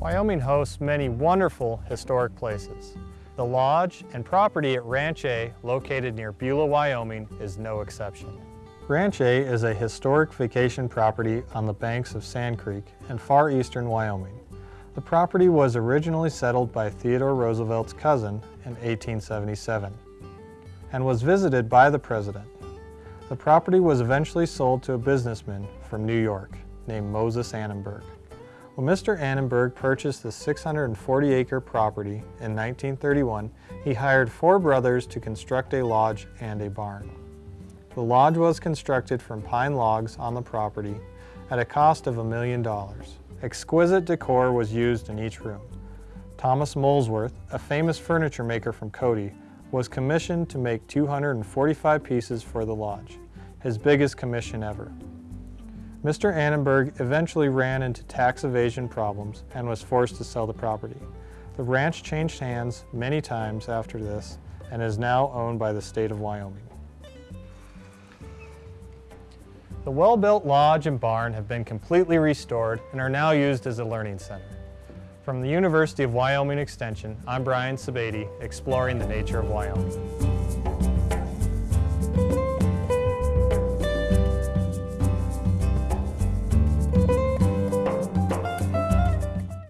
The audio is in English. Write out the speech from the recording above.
Wyoming hosts many wonderful historic places. The lodge and property at Ranch A, located near Beulah, Wyoming, is no exception. Ranch A is a historic vacation property on the banks of Sand Creek in far eastern Wyoming. The property was originally settled by Theodore Roosevelt's cousin in 1877 and was visited by the president. The property was eventually sold to a businessman from New York named Moses Annenberg. When Mr. Annenberg purchased the 640-acre property in 1931, he hired four brothers to construct a lodge and a barn. The lodge was constructed from pine logs on the property at a cost of a million dollars. Exquisite decor was used in each room. Thomas Molesworth, a famous furniture maker from Cody, was commissioned to make 245 pieces for the lodge, his biggest commission ever. Mr. Annenberg eventually ran into tax evasion problems and was forced to sell the property. The ranch changed hands many times after this and is now owned by the state of Wyoming. The well-built lodge and barn have been completely restored and are now used as a learning center. From the University of Wyoming Extension, I'm Brian Sebade, exploring the nature of Wyoming.